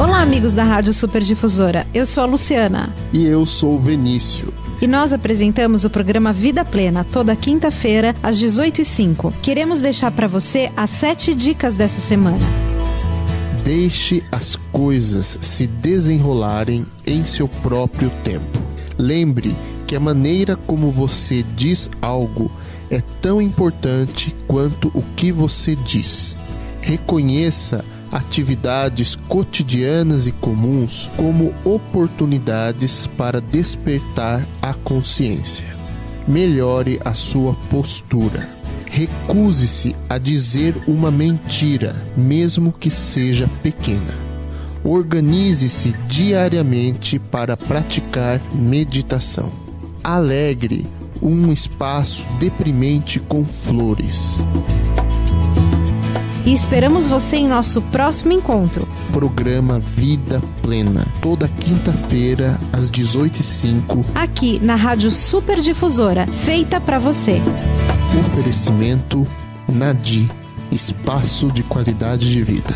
Olá, amigos da Rádio Superdifusora. Eu sou a Luciana. E eu sou o Venício. E nós apresentamos o programa Vida Plena toda quinta-feira, às 18h05. Queremos deixar para você as sete dicas dessa semana. Deixe as coisas se desenrolarem em seu próprio tempo. Lembre que a maneira como você diz algo é tão importante quanto o que você diz. Reconheça atividades cotidianas e comuns como oportunidades para despertar a consciência. Melhore a sua postura. Recuse-se a dizer uma mentira, mesmo que seja pequena. Organize-se diariamente para praticar meditação. Alegre um espaço deprimente com flores. E esperamos você em nosso próximo encontro. Programa Vida Plena, toda quinta-feira às 18h05. Aqui na Rádio Superdifusora, feita para você. Oferecimento Nadi, espaço de qualidade de vida.